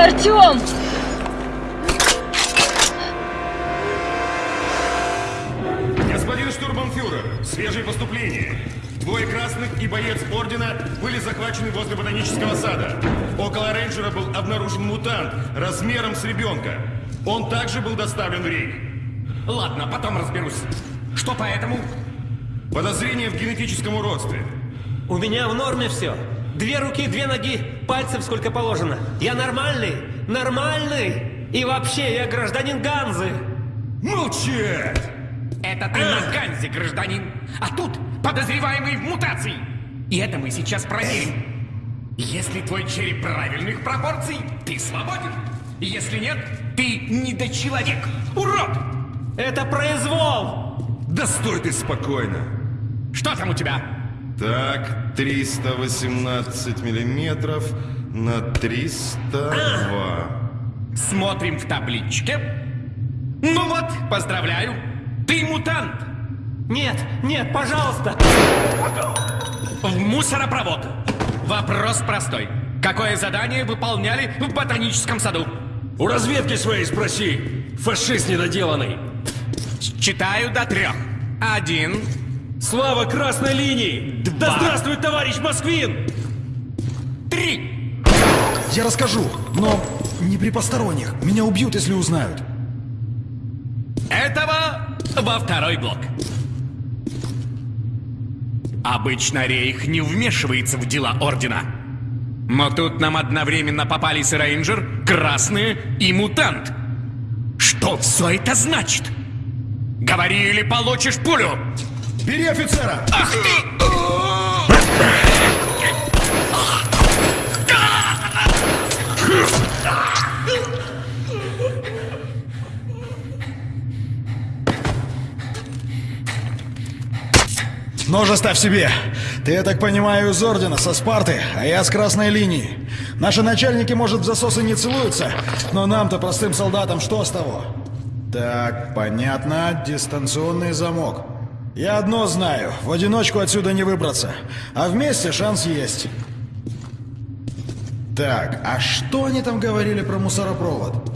Артем! Господин штурманфюрер, свежие поступления. Двое красных и боец ордена были захвачены возле ботанического сада. Около рейнджера был обнаружен мутант размером с ребенка. Он также был доставлен в рейх. Ладно, потом разберусь. Что поэтому? Подозрение в генетическом уродстве. У меня в норме все. Две руки, две ноги, пальцев сколько положено. Я нормальный, нормальный. И вообще, я гражданин Ганзы. Молчать! Это ты на Ганзе, гражданин. А тут подозреваемый в мутации. И это мы сейчас проверим. Если твой череп правильных пропорций, ты свободен. Если нет, ты недочеловек. Урод! Это произвол! Да стой ты спокойно. Что там у тебя? Так, 318 миллиметров на 302. Смотрим в табличке. Ну вот, поздравляю. Ты мутант. Нет, нет, пожалуйста. В мусоропровод. Вопрос простой. Какое задание выполняли в ботаническом саду? У разведки своей спроси, фашист недоделанный. Читаю до трех. Один, Слава красной линии! Два. Да здравствует товарищ Москвин! три. Я расскажу, но не при посторонних. Меня убьют, если узнают. Этого во второй блок. Обычно Рейх не вмешивается в дела Ордена. Но тут нам одновременно попались рейнджер, красные и мутант. Что все это значит? Говори или получишь пулю! Бери офицера! Ах ты! Нож оставь себе. Ты, я так понимаю, из Ордена, со Спарты, а я с Красной линии. Наши начальники, может, в засосы не целуются, но нам-то, простым солдатам, что с того? Так, понятно, дистанционный замок. Я одно знаю, в одиночку отсюда не выбраться, а вместе шанс есть. Так, а что они там говорили про мусоропровод?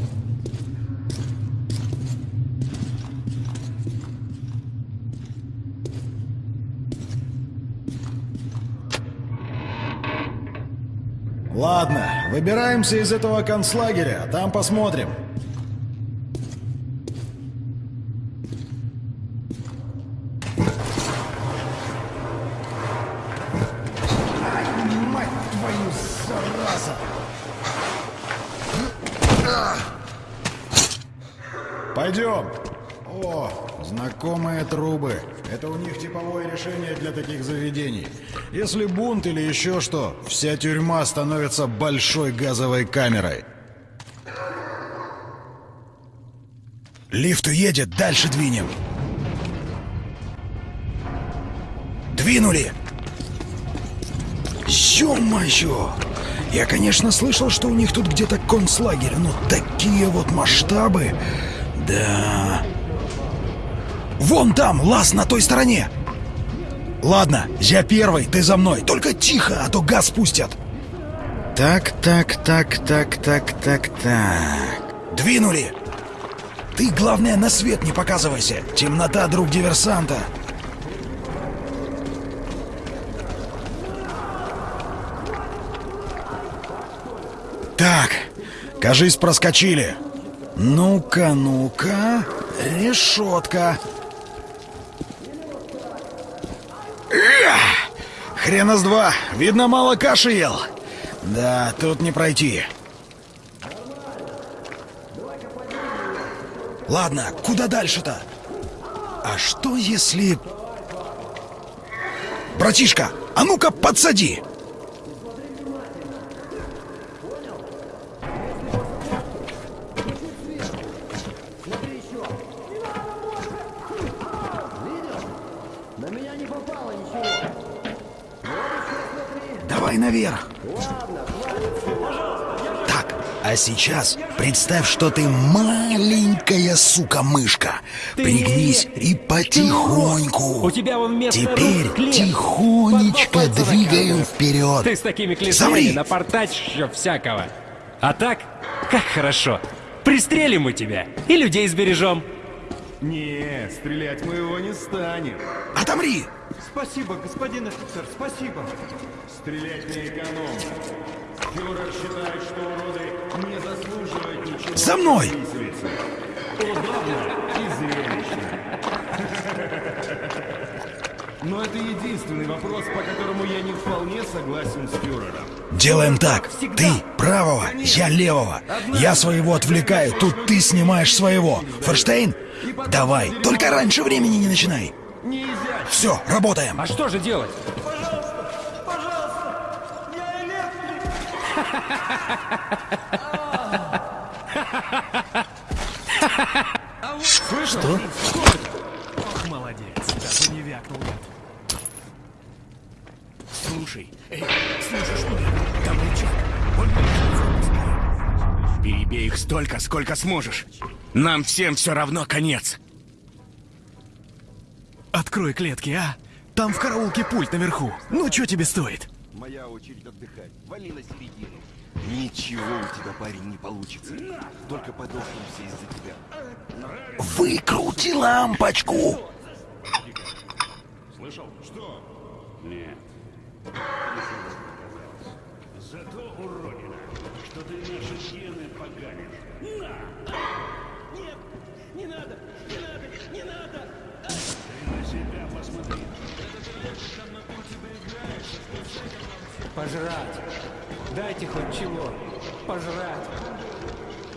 Ладно, выбираемся из этого концлагеря, там посмотрим. Ай, мать твою, зараза! Пойдем. О, знакомые трубы. Это у них типовое решение для таких заведений. Если бунт или еще что, вся тюрьма становится большой газовой камерой. Лифт уедет, дальше двинем. Двинули! Ё-моё! Я, конечно, слышал, что у них тут где-то концлагерь, но такие вот масштабы... Да... Вон там, лаз на той стороне! Ладно, я первый, ты за мной. Только тихо, а то газ пустят. Так, так, так, так, так, так, так. Двинули! Ты, главное, на свет не показывайся. Темнота, друг диверсанта. Так, кажись, проскочили. Ну-ка, ну-ка. Решетка. Хрена с два. Видно, мало каши ел. Да, тут не пройти. Ладно, куда дальше-то? А что если... Братишка, а ну-ка подсади! Давай наверх. Так, а сейчас представь, что ты маленькая сука-мышка. Пригнись и потихоньку. У тебя вон Теперь рук тихонечко двигаем вперед. Ты с такими Замри. клешнями напортачишь еще всякого. А так, как хорошо. Пристрелим мы тебя и людей сбережем. Не, стрелять мы его не станем. Отомри! Спасибо, господин офицер, спасибо. Стрелять не экономно. Фюрер считает, что уроды не заслуживают ничего. За мной! Удобно и зрелищно. Но это единственный вопрос, по которому я не вполне согласен с фюрером. Делаем так. Ты правого, я левого. Я своего отвлекаю, тут ты снимаешь своего. Ферштейн? Давай, только раньше времени не начинай. Не изящно. Все, работаем. А что же делать? Что? Молодец, даже не вякнул. Слушай, эй, слышишь меня? Там рычаг. Он Перебей их столько, сколько сможешь. Нам всем все равно конец. Открой клетки, а? Там в караулке пульт наверху. Ну, что тебе стоит? Моя очередь отдыхать. Вали на середину. Ничего у тебя, парень, не получится. Только подохнемся из-за тебя. Выкрути лампочку! Пожрать. Дайте хоть чего. Пожрать.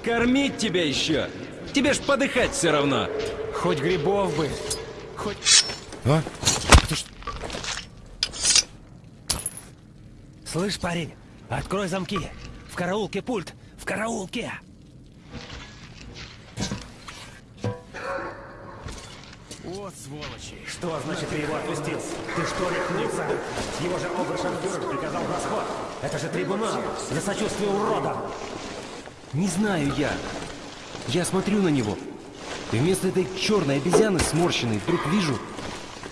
Кормить тебя еще. Тебе ж подыхать все равно. Хоть грибов бы. Хоть... А? Слышь, парень, открой замки. В караулке пульт. В караулке. Вот сволочи. Что значит ты его отпустил? Ты что, рехнулся? Его же обершарфюрер приказал в расход. Это же трибунал за сочувствие уродам. Не знаю я. Я смотрю на него. И вместо этой черной обезьяны сморщенной вдруг вижу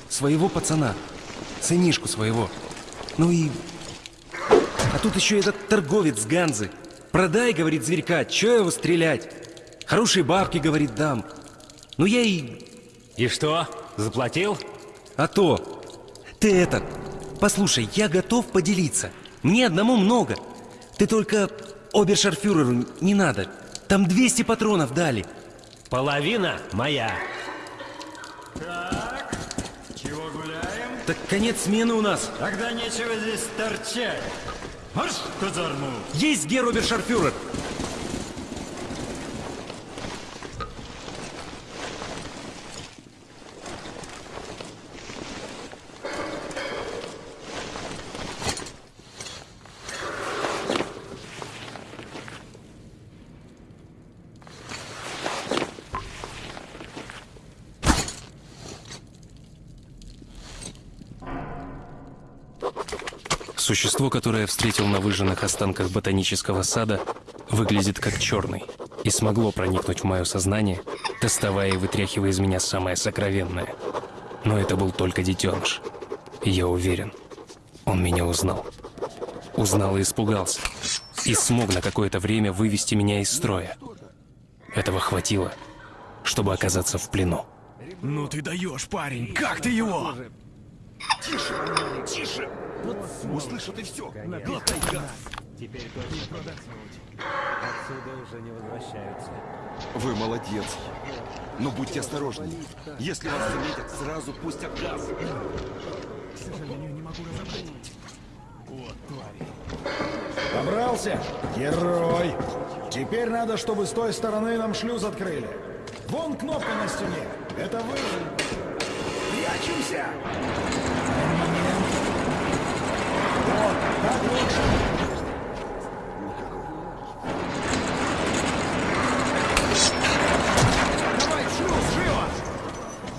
своего пацана. Сынишку своего. Ну и... А тут еще этот торговец Ганзы. Продай, говорит зверька, че его стрелять? Хорошие бабки, говорит, дам. Ну я и... И что, заплатил? А то... Ты этот... Послушай, я готов поделиться. Мне одному много. Ты только обершарфюреру не надо. Там 200 патронов дали. Половина моя. Чего гуляем? Так конец смены у нас. Тогда нечего здесь торчать. Марш казарму. Есть гер обершарфюрер. Существо, которое я встретил на выжженных останках ботанического сада, выглядит как черный и смогло проникнуть в мое сознание, доставая и вытряхивая из меня самое сокровенное. Но это был только детеныш. И я уверен, он меня узнал. Узнал и испугался. И смог на какое-то время вывести меня из строя. Этого хватило, чтобы оказаться в плену. Ну ты даешь, парень. Как ты его? Тише! Услышат и все. Вы молодец. Но будьте осторожны. Если вас заметят, сразу пустят газ. Добрался? Герой! Теперь надо, чтобы с той стороны нам шлюз открыли. Вон кнопка на стене. Это вы. Прячемся! Момент. Вот, так лучше. Давай, шлюз, живо!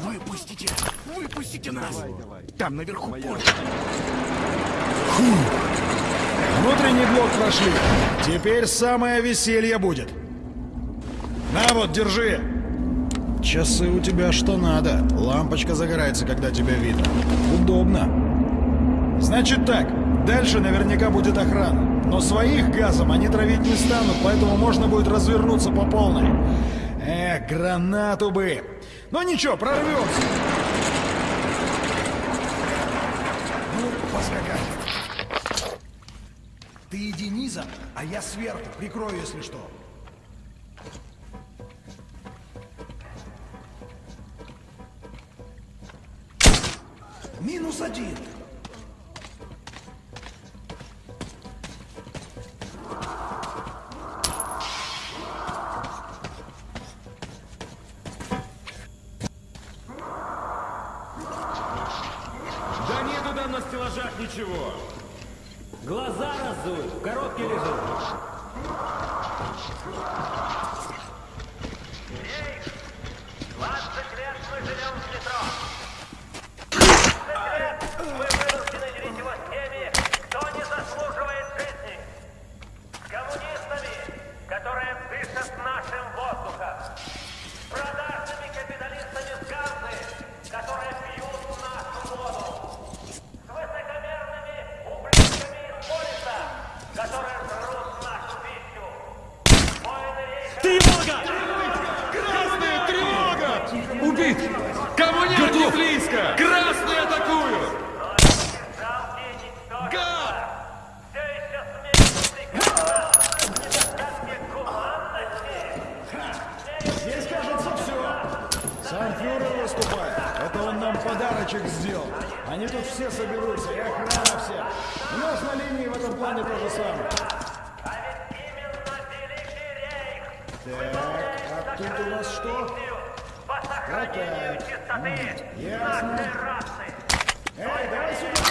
Выпустите! Выпустите нас! Наверху порт. Внутренний блок прошли. Теперь самое веселье будет. На вот, держи. Часы у тебя что надо. Лампочка загорается, когда тебя видно. Удобно. Значит так, дальше наверняка будет охрана. Но своих газом они травить не станут, поэтому можно будет развернуться по полной. Эх, гранату бы! Ну ничего, прорвемся. Ну, поскакали. Ты иди низом, а я сверху, прикрою, если что. На стеллажах ничего. Глаза разуй, в коробке лежит. которые дышат нашим воздухом, с продажными капиталистами с Ганзы, которые пьют нашу воду, с высокомерными ублюдками из полиса, которые жрут нашу пищу. Воины рейха... Тревога! Красная тревога! Убит! Коммунисты близко! Красные атакуют! Гад! Здесь, кажется, все. Сам фюрер выступает. Это он нам подарочек сделал. Они тут все соберутся, и охрана вся. У нас на линии в этом плане то же самое. Так, а тут у нас что? Какая? М, Ясно. Эй, давай сюда!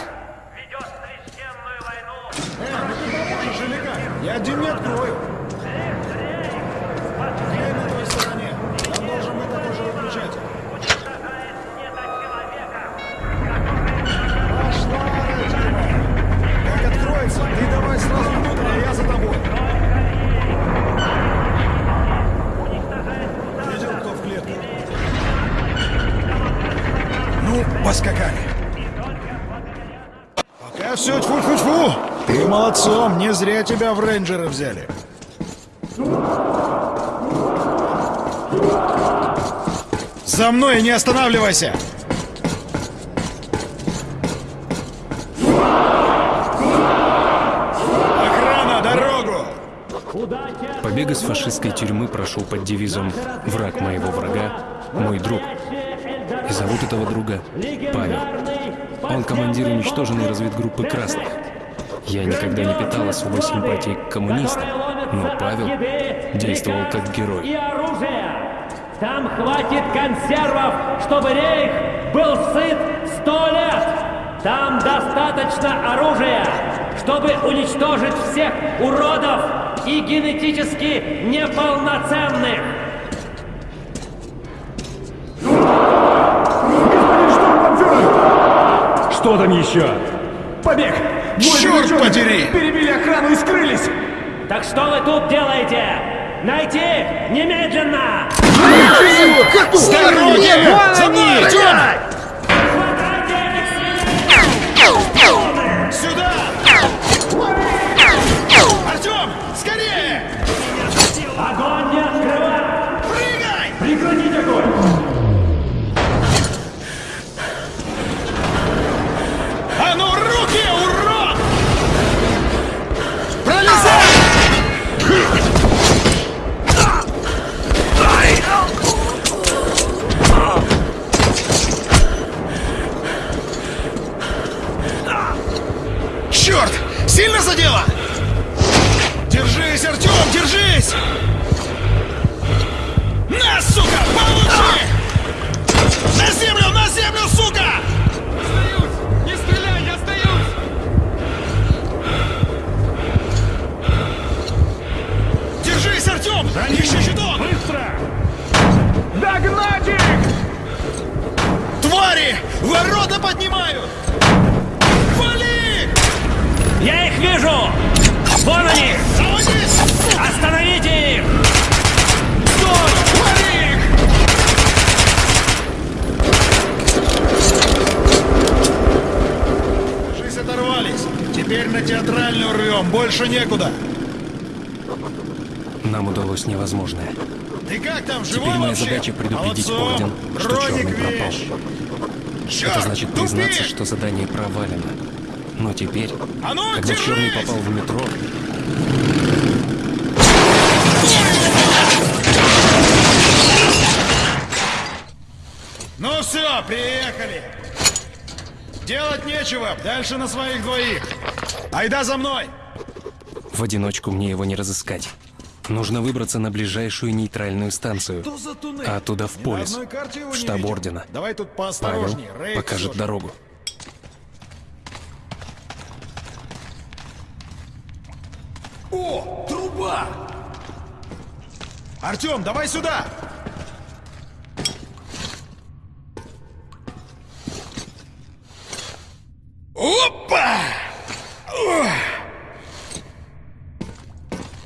Эй, ну ты поможешь или как? Я один не открою. Дверь на той стороне. Там должен быть такой же выключатель. Пошла, Рэджима. Как откроется, ты давай сразу внутрь, а я за тобой. Поскакали. Пока все тьфу-тьфу-тьфу. Ты молодцом, не зря тебя в рейнджеры взяли. За мной не останавливайся! Охрана, дорогу! Побег из фашистской тюрьмы прошел под девизом «Враг моего врага – мой друг». Зовут этого друга Павел. Он командир уничтоженной разведгруппы красных. Я никогда не питал особой симпатии к коммунистам, но Павел действовал как герой. Там хватит консервов, чтобы рейх был сыт сто лет! Там достаточно оружия, чтобы уничтожить всех уродов и генетически неполноценных! Что там еще? Побег! Двое Черт подери! Перебили охрану и скрылись! Так что вы тут делаете? Найти немедленно! С дороги! За некуда. Нам удалось невозможное. Ты как там, живой Теперь моя вообще? задача предупредить Молодцом. Орден, что Роник Черный пропал. вещь. Черт, Это значит тупик! признаться, что задание провалено. Но теперь, А ну, когда держись! Черный попал в метро, Ну все, приехали. Делать нечего, дальше на своих двоих. Айда за мной. В одиночку мне его не разыскать. Нужно выбраться на ближайшую нейтральную станцию, а оттуда в полис, в штаб. Ордена. Давай тут Павел Рейд покажет все же. дорогу. О, труба! Артем, давай сюда! Опа! Ох!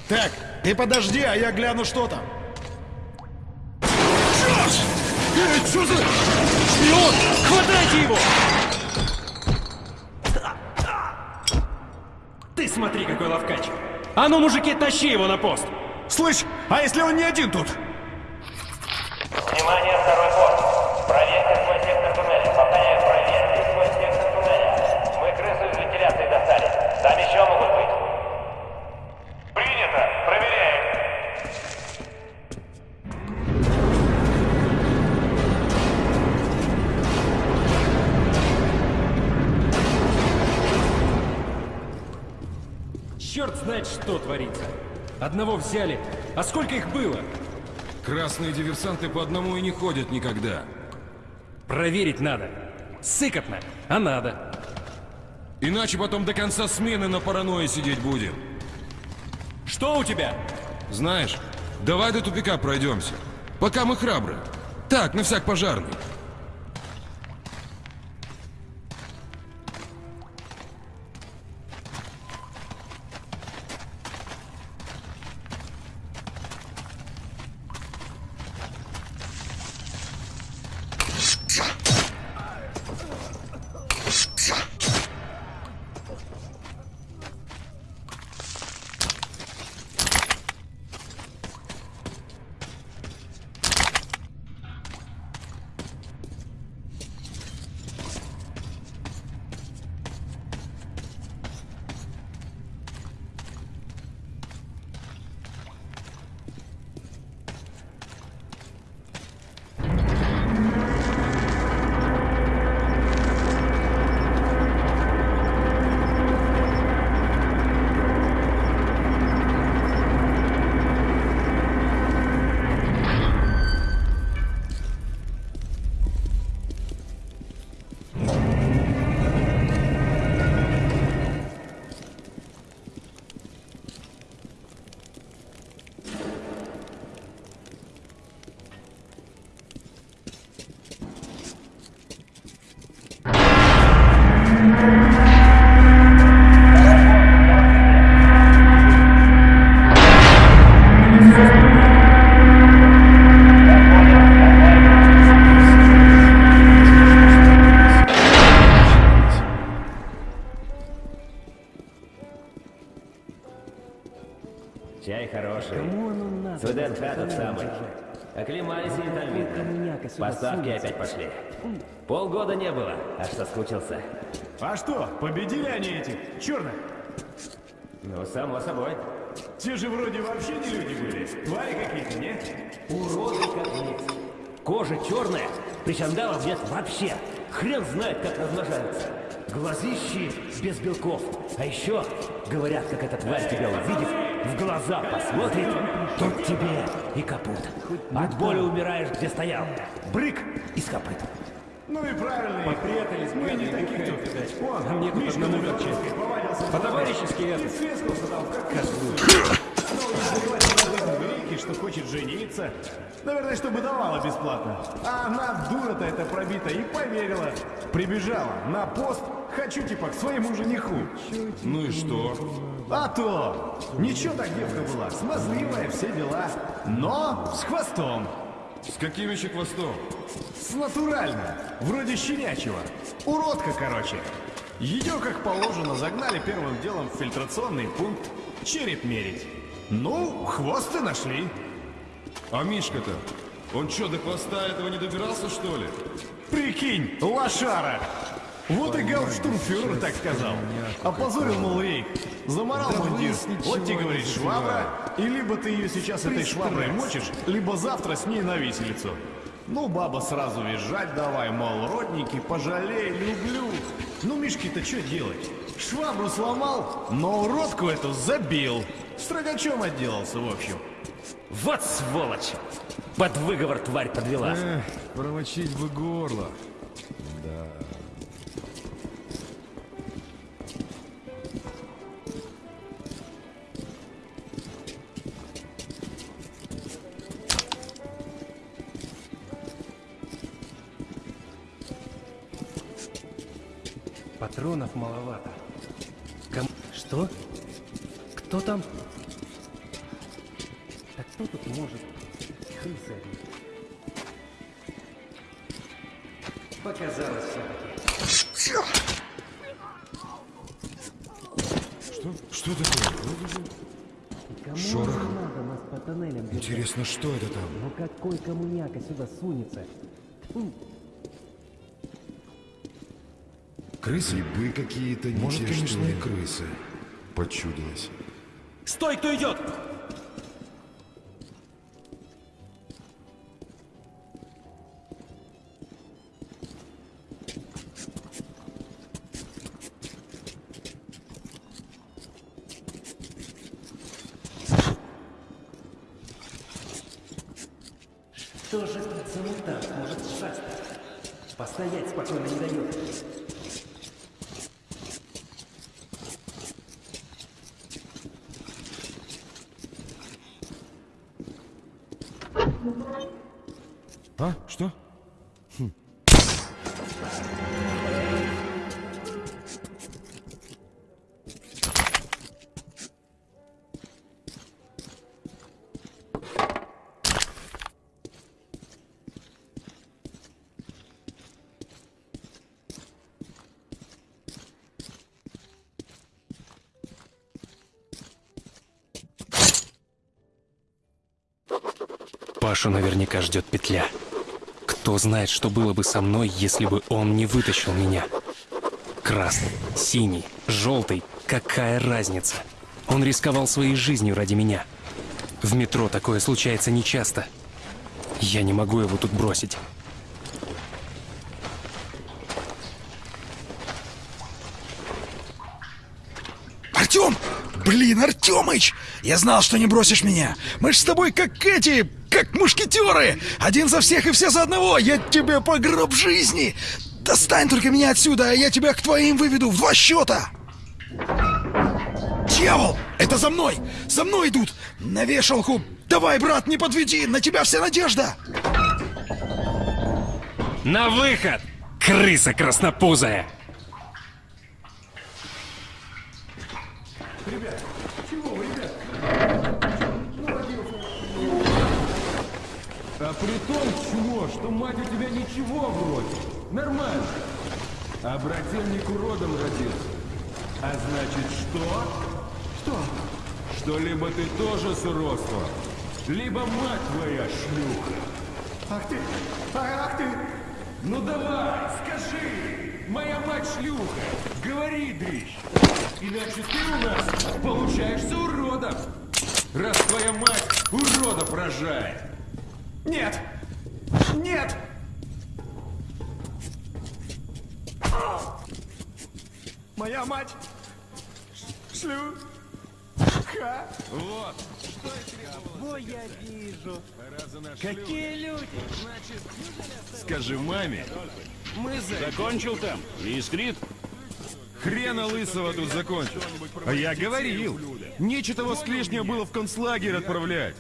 Так, ты подожди, а я гляну, что там. Черт! Эй, что за... Шпион! Хватайте его! Ты смотри, какой ловкач! А ну, мужики, тащи его на пост! Слышь, а если он не один тут? Черт знает, что творится. Одного взяли. А сколько их было? Красные диверсанты по одному и не ходят никогда. Проверить надо. Сыкотно, а надо. Иначе потом до конца смены на паранойи сидеть будем. Что у тебя? Знаешь, давай до тупика пройдемся. Пока мы храбры. Так, на всяк пожарный. Поставки опять пошли. Полгода не было, аж соскучился. А что, победили они этих черных? Ну, само собой. Те же вроде вообще не люди были. Твари какие-то, нет? Уроды как nic. Кожа черная, причандалов нет вообще. Хрен знает, как размножаются. Глазищи без белков. А еще, говорят, как эта тварь тебя увидит, в глаза посмотрит, тут тебе и капут. От боли умираешь, где стоял. Брык из копыт. Ну и правильно, попрятались, мы не таких тут, видать. Вон, А мне тут Мишка одному повадился. По-товарищески это. И на Грейке, что хочет жениться. Наверное, чтобы давала бесплатно. А она, дура-то эта пробита, и поверила. Прибежала на пост, хочу типа к своему жениху. Ну и что? А то! Ничего так девка была, смазливая, все дела. Но с хвостом. С каким еще хвостом? С натурально. Вроде щенячьего. Уродка, короче. Ее, как положено, загнали первым делом в фильтрационный пункт. Череп мерить. Ну, хвост и нашли. А Мишка-то? Он что, до хвоста этого не добирался, что ли? Прикинь, лошара! Вот и гауптштурмфюрер так сказал. Опозорил, мол, рейх. Заморал мундир. Вот тебе говорит швабра. И либо ты ее сейчас этой шваброй мочишь, либо завтра с ней на виселицу. Ну, баба сразу визжать давай, мол, родники, пожалей, люблю. Ну, Мишке-то что делать? Швабру сломал, но уродку эту забил. Строгачом отделался, в общем. Вот сволочь! Под выговор тварь подвела. Эх, промочить бы горло. Да. Патронов маловато. Кому... Что? Кто там? Да кто тут может? Одни. Показалось все-таки. Что? Что такое? Кому Шорох. Интересно, что это там? Ну какой коммуняка сюда сунется? Фу, Крысы? Грибы какие-то не Может, те, конечно, и крысы. Почудилось. Стой, кто идет! Что же этот замутант может шастать? Постоять спокойно не дает. Пашу наверняка ждет петля. Кто знает, что было бы со мной, если бы он не вытащил меня. Красный, синий, желтый, какая разница? Он рисковал своей жизнью ради меня. В метро такое случается нечасто. Я не могу его тут бросить. Артем! Блин, Артемыч! Я знал, что не бросишь меня. Мы ж с тобой как эти, как мушкетеры. Один за всех и все за одного. Я тебе по гроб жизни. Достань только меня отсюда, а я тебя к твоим выведу в два счета. Дьявол! Это за мной! За мной идут! На вешалку! Давай, брат, не подведи! На тебя вся надежда! На выход! Крыса краснопузая! А при том чмо, что мать у тебя ничего вроде. Нормально. А брательник уродом родился. А значит что? Что? Что либо ты тоже с уродства, либо мать твоя шлюха. Ах ты! Ах ты! Ну давай, скажи! Моя мать шлюха! Говори, дрищ! Иначе ты у нас получаешься уродом! Раз твоя мать уродов рожает! Нет! Нет! Моя мать! Шлю! Ха! Вот! Ой, я вижу! Какие люди! Скажи маме, мы за... Закончил там? Не искрит? Хрена лысого тут закончил. А я говорил. Нечего того с клешня было в концлагерь отправлять.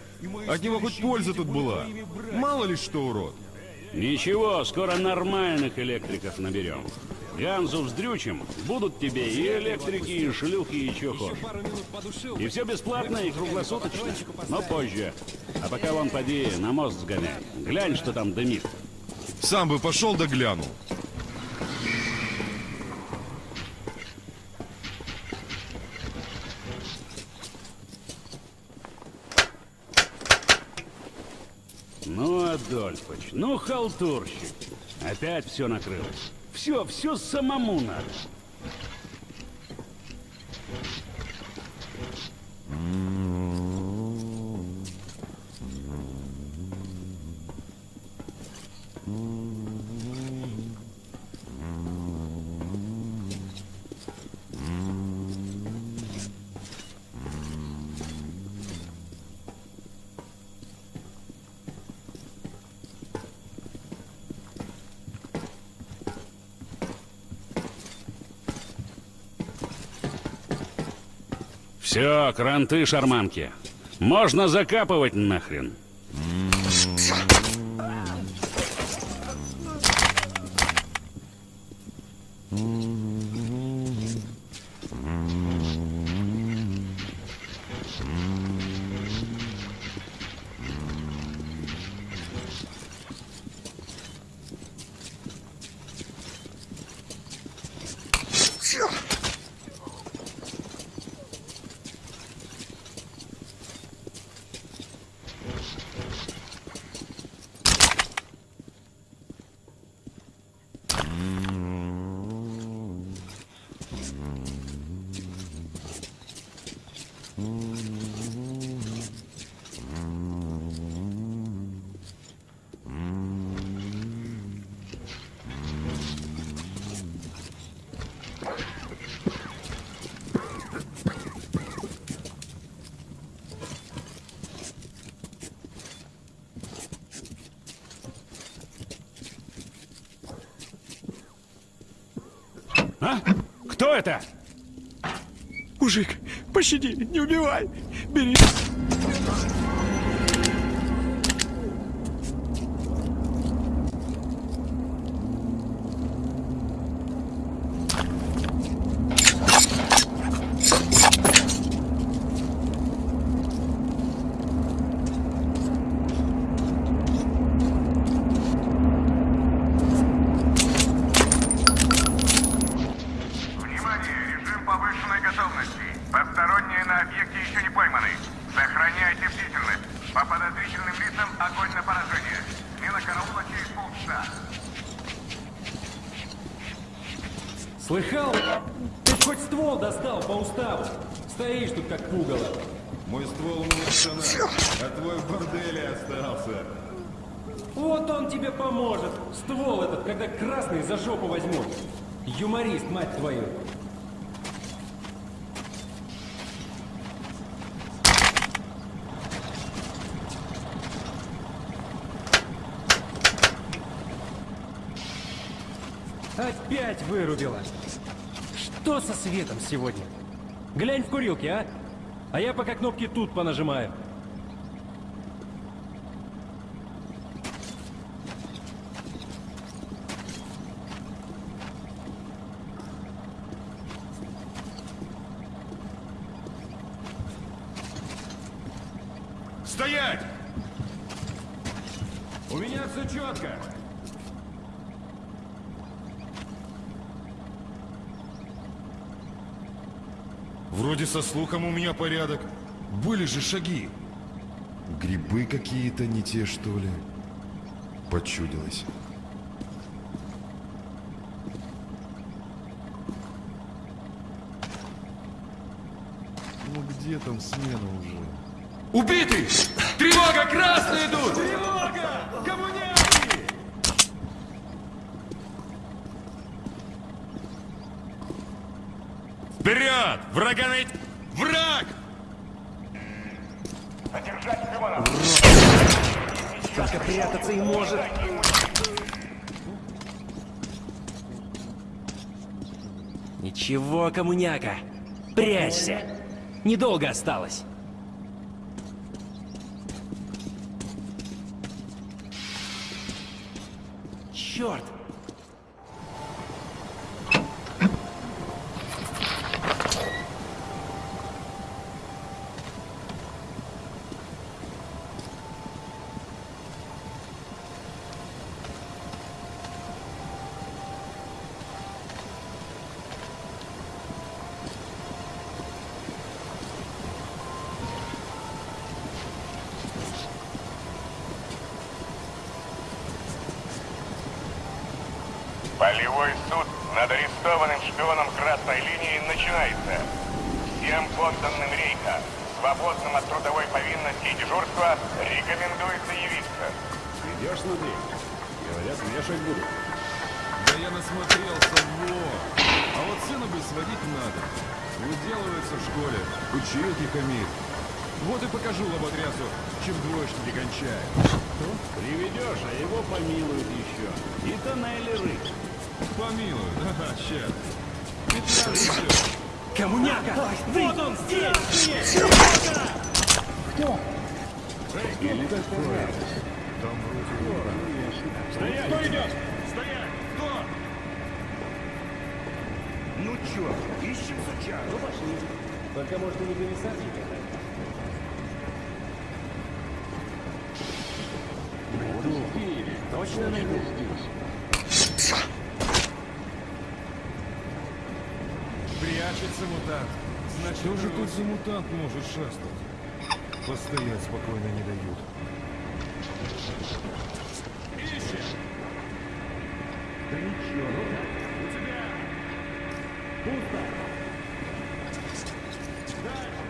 От него хоть польза тут была. Мало ли что, урод. Ничего, скоро нормальных электриков наберем. Ганзу вздрючим, будут тебе и электрики, и шлюхи, и чё хочешь. И все бесплатно и круглосуточно, но позже. А пока вон поди на мост сгоняй. Глянь, что там дымит. Сам бы пошел да глянул. Адольфович, ну халтурщик. Опять все накрылось. Все, все самому надо. Все, кранты, шарманки. Можно закапывать нахрен. А? Кто это? Мужик, пощади, не убивай. Бери. Уставу. Стоишь тут как пугало. Мой ствол у меня штанах, а твой в борделе остался. Вот он тебе поможет. Ствол этот, когда красный за жопу возьмут. Юморист, мать твою. Опять вырубила. Что со светом сегодня? Глянь в курилке, а? А я пока кнопки тут понажимаю. Стоять! У меня все четко. Вроде со слухом у меня порядок. Были же шаги. Грибы какие-то не те, что ли? Почудилось. Ну где там смена уже? Убитый! Тревога! Красные идут! Тревога! Коммуняки! Вперед! Врага найти! Враг! Задержать Лимонов! Только прятаться и может. Ничего, коммуняка. Прячься. Недолго осталось. Черт! Суд над арестованным шпионом красной линии начинается. Всем подданным рейха, свободным от трудовой повинности и дежурства, рекомендуется явиться. Идешь смотри. Говорят, вешать будут. Да я насмотрелся, во! А вот сына бы сводить надо. Выделывается в школе, учил тихомир. Вот и покажу лоботрясу, чем двоечники кончают. Приведешь, а его помилуют еще. И тоннели рыть. Щас. Петля несет. Коммуняка! Вот он здесь! Кто? Или такое. Там вроде... Стоять! Кто идет? Стоять! Кто? Ну чё, ищем суча. Ну пошли. Только может и не комиссар никогда. Точно найду. Прячется мутант. Значит, Что же тут за мутант может шастать? Постоять спокойно не дают. Ищем! Да ничего, ну так. У тебя! Пусто. Дальше!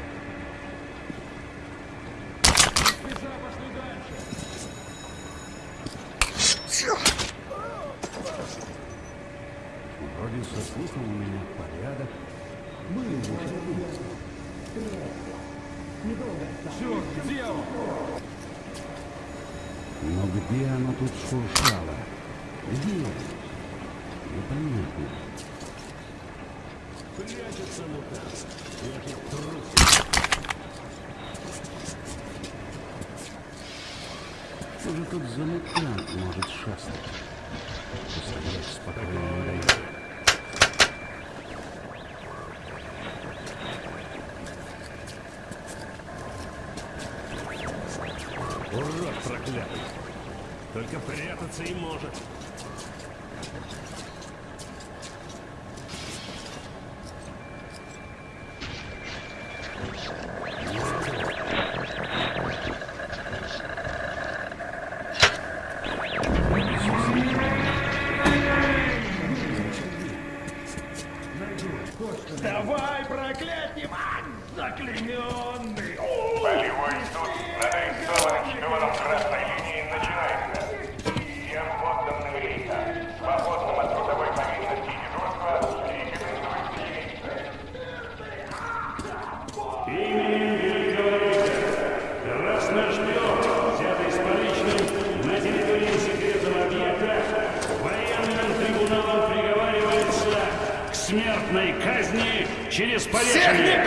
Спеша, пошли дальше! Вроде со слухом у меня порядок. Были бы Черт, где он? Но где оно тут шуршало? Где? Непонятно. Прячется мутант. Я тут трус. Что же тут за мутант может шастать? Постоять спокойно не дает. Урод проклятый. Только прятаться и может. Давай, проклятие, заклеменный! Полевой суд над арестованным шпионом красной линии начинается. Всем подданным рейха, свободным от трудовой повинности и дежурства, рекомендуется явиться. Именем великого рейха, красный шпион, взятый с поличным на территории секретного объекта, военным трибуналом приговаривается к смертной казни через повешение.